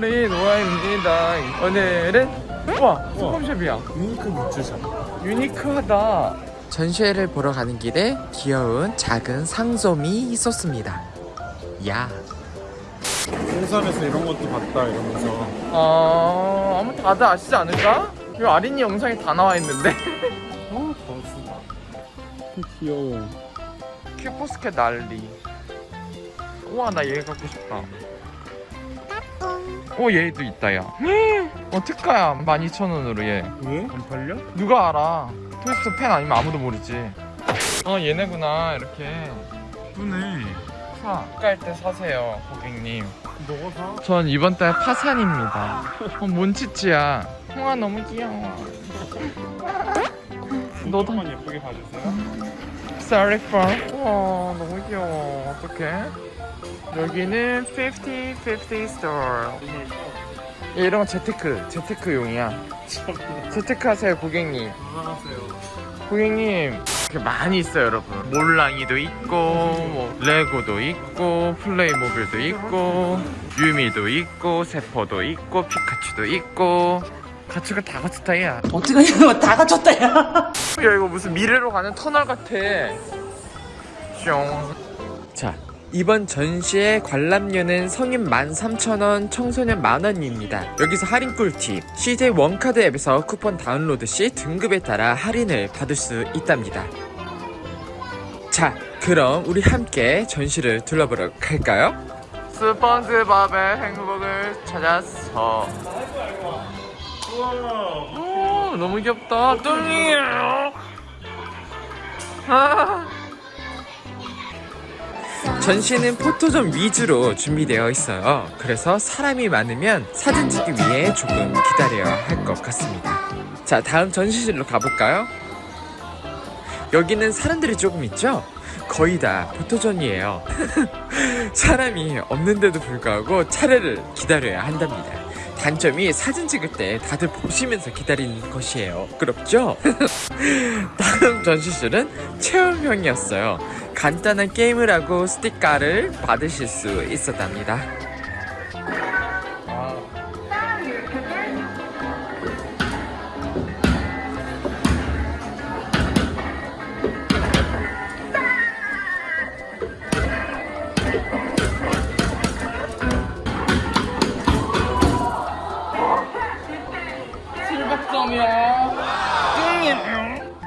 계절이 노아입니다. 오늘은 우와 소품샵이야. 유니크 굿즈샵. 유니크하다. 전시회를 보러 가는 길에 귀여운 작은 상점이 있었습니다. 야. 홍삼에서 이런 것도 봤다 이러면서. 아, 아무 다들 아시지 않을까? 이 아린이 영상에 다 나와 있는데. 어 봤어 귀여워. 큐포스켓 난리. 우와 나 얘 갖고 싶다 오 얘도 있다 야. 어, 특가야 12,000원으로 얘. 왜? 안 팔려? 누가 알아? 토이스토 팬 아니면 아무도 모르지. 어 얘네구나 이렇게. 예쁘네. 사. 깔때 사세요 고객님. 너가 사? 전 이번 달 파산입니다. 어 몬치치야? 홍아 너무 귀여워. 너도 예쁘게 봐주세요. Sorry for. 우와 너무 귀여워. 어떡해 여기는 50, 50 store. 얘 이런 거 재테크 재테크용이야. 재테크 하세요 고객님. 그만하세요. 고객님 이렇게 많이 있어요 여러분. 몰랑이도 있고 뭐 레고도 있고 플레이모빌도 있고 유미도 있고 세포도 있고 피카츄도 있고. 가축을 다 갖췄다 야. 어떻게 하냐고 다 갖췄다 야? 야 이거 무슨 미래로 가는 터널 같아. 뿅. 자 이번 전시의 관람료는 성인 13,000원, 청소년 만원입니다. 여기서 할인 꿀팁 CJ 원카드 앱에서 쿠폰 다운로드 시 등급에 따라 할인을 받을 수 있답니다. 자 그럼 우리 함께 전시를 둘러보러 갈까요? 스펀지밥의 행복을 찾아서 우와 오, 너무 귀엽다. 뚱이에요. 아. 전시는 포토존 위주로 준비되어 있어요. 그래서 사람이 많으면 사진 찍기 위해 조금 기다려야 할 것 같습니다. 자, 다음 전시실로 가볼까요? 여기는 사람들이 조금 있죠? 거의 다 포토존이에요. 사람이 없는데도 불구하고 차례를 기다려야 한답니다. 단점이 사진 찍을 때 다들 보시면서 기다리는 것이에요. 부끄럽죠? 다음 전시실은 체험형이었어요. 간단한 게임을 하고 스티커를 받으실 수 있었답니다.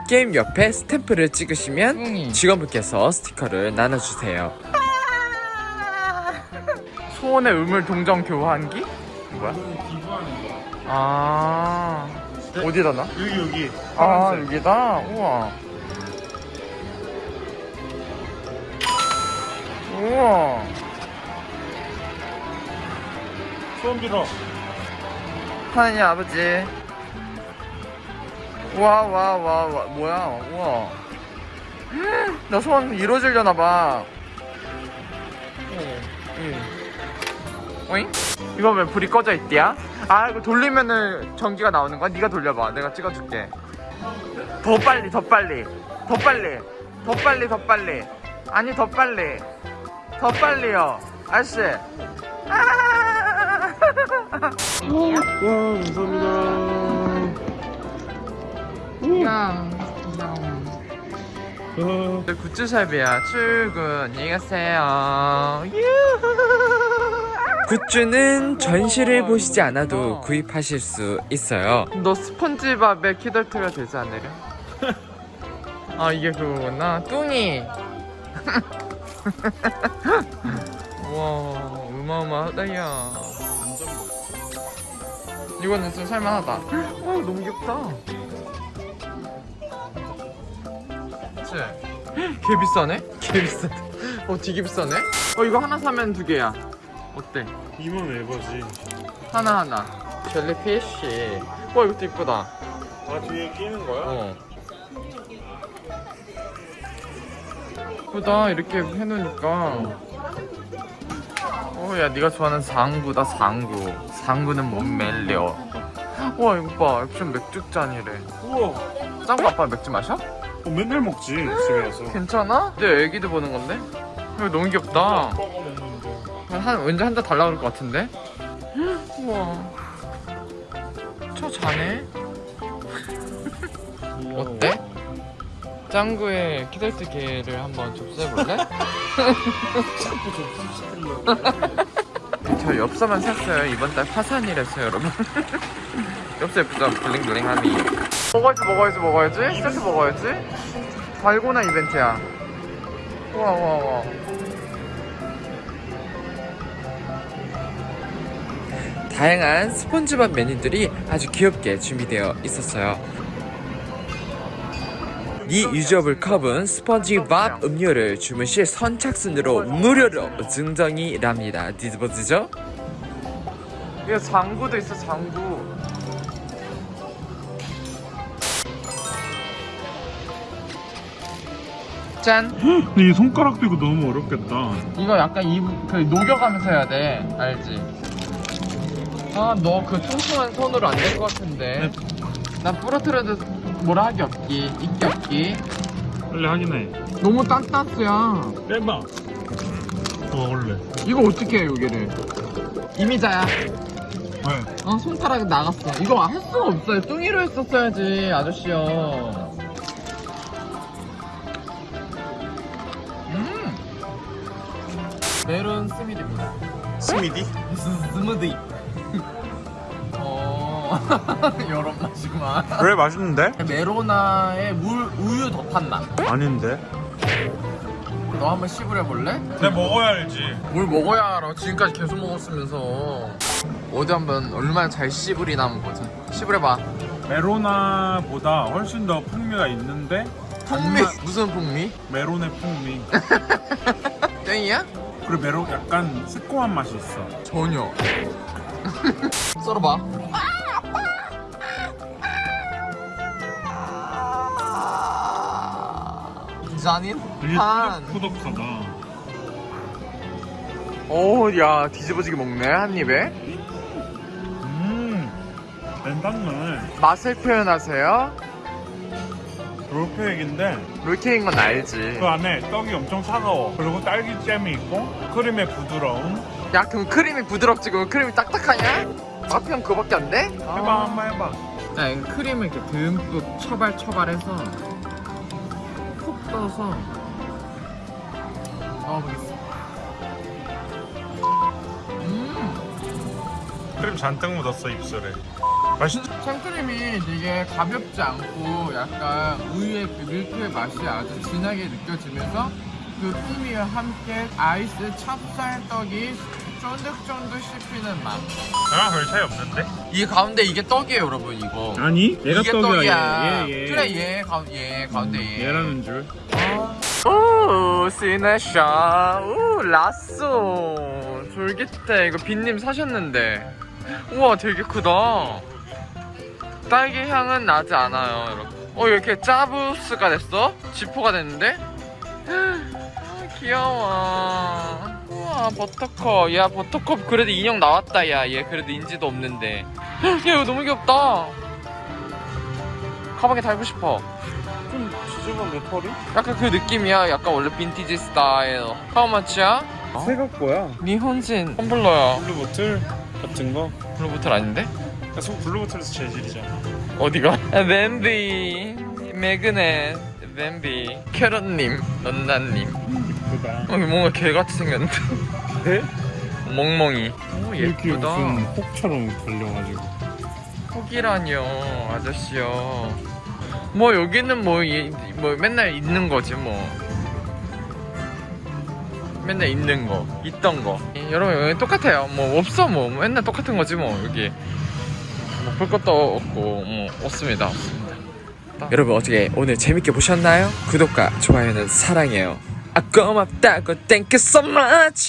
게임 옆에 스탬프를 찍으시면 직원분께서 스티커를 나눠주세요. 소원의 우물 동정 교환기? 뭐야? 아 어디다 나? 여기 여기 아. 여기다? 우와 우와 소원 빌어 하나님 아버지 와 와 와 와 뭐야 우와. 나 소원 이루어지려나 봐. 오잉? 이거 왜 불이 꺼져 있디야? 아 이거 돌리면은 전기가 나오는 거야? 네가 돌려봐. 내가 찍어줄게. 더 빨리 더 빨리. 더 빨리. 더 빨리 더 빨리. 아니 더 빨리. 더 빨리요. 아저씨. 아! 와 감사합니다 야, 아, 굿즈샵이야. 출근. 안녕히 가세요. 굿즈는 전시를 보시지 않아도 구입하실 수 있어요. 너 스펀지밥에 키덜트가 되지 않으려? 아 이게 그거구나. 뚱이. 와 어마어마하다야. 이거는 좀 살만하다. 와 너무 귀엽다. 그치? 개 비싸네? 개 비싸. 어 되게 비싸네? 어 이거 하나 사면 두 개야. 어때? 이만 에버지 하나 하나. 젤리피쉬. 와 이것도 이쁘다. 아 뒤에 끼는 거야? 어. 이쁘다 이렇게 해놓으니까. 어야 네가 좋아하는 상구다 상구. 상구는 못 멜려. 와 이거 봐 액션 맥주 잔이래. 우와 짱구 아빠 맥주 마셔? 어, 맨날 먹지 집에 가서 괜찮아? 내 애기도 보는 건데? 이거 너무 귀엽다. 한, 왠지 한잔 달라 그럴 것 같은데? 우와. 저 자네? 어때? 짱구의 키덜트개를 한번 접수해볼래? 저 엽서만 샀어요. 이번 달 파산이랬어요, 여러분. 엽서 예쁘죠? 블링블링하니. 먹어야지, 먹어야지, 먹어야지. 세트 먹어야지. 달고나 이벤트야. 우와, 우와, 우와. 다양한 스폰지밥 메뉴들이 아주 귀엽게 준비되어 있었어요. 이 유저블 컵은 스펀지밥 음료를 주문 시 선착순으로 무료로 증정이랍니다. 디즈버즈죠? 이거 장구도 있어 장구. 짠. 근데 이 손가락 들고 너무 어렵겠다. 이거 약간 이, 그 녹여가면서 해야 돼. 알지? 아, 너 그 퉁퉁한 손으로 안 될 것 같은데. 난 부러뜨려도 뭐라 하기 없기, 있기 없기. 빨리 하긴 해. 너무 딴따스야. 빼봐. 어 원래. 이거 어떻게 해, 여기를? 이미자야. 왜? 어, 손가락이 나갔어. 이거 할 수가 없어요. 뚱이로 했었어야지, 아저씨요. 메론 스미드입니다. 스미디? 무슨 스무디? 어, 여러 맛이구만. 왜 맛있는데? 메로나에 물, 우유 더 탔나? 아닌데. 너 한번 씹으려 볼래? 내가 먹어야 알지. 뭘 먹어야 알아. 지금까지 계속 먹었으면서. 어디 한번 얼마나 잘 씹으리나 한번 보자. 씹으려봐. 메로나보다 훨씬 더 풍미가 있는데 풍미? 무슨 풍미? 메론의 풍미. 땡이야? 그리고 메론 약간 새콤한 맛이 있어. 전혀. 썰어봐. 되게 한. 꾸덕꾸덕하다. 오, 야, 뒤집어지게 먹네, 한 입에. 음. 맨단물. 맛을 표현하세요. 롤케이크인데 롤케이크인 건 알지. 그 안에 떡이 엄청 차가워. 그리고 딸기 잼이 있고 크림의 부드러움. 야, 그럼 크림이 부드럽지, 그럼 크림이 딱딱하냐? 맛표현 그거밖에 안 돼? 해봐 한번 해봐. 자, 이 크림을 이렇게 듬뿍 처발처발해서 푹 떠서 넣어보겠습니다. 음, 크림 잔뜩 묻었어 입술에. 맛있지? 생크림이 되게 가볍지 않고 약간 우유의 그 밀크의 맛이 아주 진하게 느껴지면서 그 풍미와 함께 아이스 찹쌀떡이 쫀득쫀득 씹히는 맛. 아, 별 차이 없는데? 이 가운데 이게 떡이에요, 여러분, 이거. 아니, 이게 떡이야. 그래, 얘, 가, 얘 가운데 얘. 얘라는 줄. 오, 시네샤. 오, 라쏘. 졸깃해. 이거 빈님 사셨는데. 우와, 되게 크다. 딸기 향은 나지 않아요, 여러분. 어, 이렇게 짜부스가 됐어? 지포가 됐는데? 아, 귀여워. 우와, 버터컵. 야, 버터컵 그래도 인형 나왔다, 야. 얘 그래도 인지도 없는데. 야, 이거 너무 귀엽다. 가방에 달고 싶어. 좀 지저분데 털이? 약간 그 느낌이야. 약간 원래 빈티지 스타일. 하우마치야? 새각 거야. 니혼진 텀블러야. 블루보틀 같은 거. 블루보틀 아닌데? 계속 블루보틀에서 재질이잖아. 어디가? 뱀비, 매그넷, 뱀비, 캐럿님, 넌나님. 이쁘다. 어, 뭔가 개같이 생겼는데. 네? 멍멍이. 오, 이렇게 예쁘다. 무슨 혹처럼 달려가지고. 혹이라뇨, 아저씨요. 뭐 여기는 뭐, 이- 뭐 맨날 있는 거지 뭐. 맨날 있는 거, 있던 거. 예, 여러분 여기 똑같아요. 뭐 없어 뭐 맨날 똑같은 거지 뭐 여기. 뭐볼 것도 없고 뭐 없습니다. 없습니다. 여러분 어떻게 오늘 재밌게 보셨나요? 구독과 좋아요는 사랑해요. 아 고맙다고 thank so much.